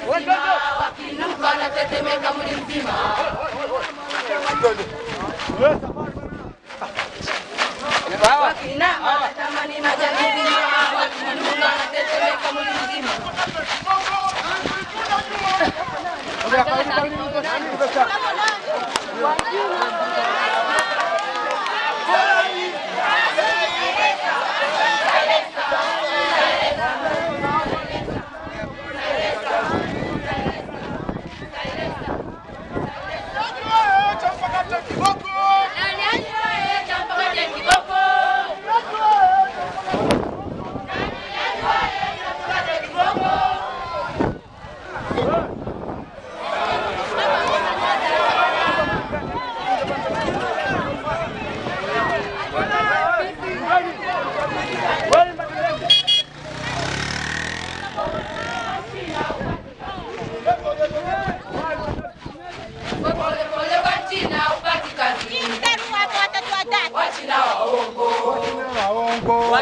kusimama wakinuka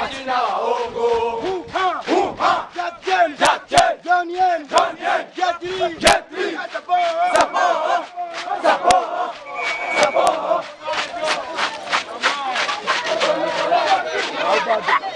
Martina Ogo. Hoo-ha! Hoo-ha! Captain! Captain! Daniel! Daniel! Getri! Getri! Zapo, Zapo, Zapo, Zapo.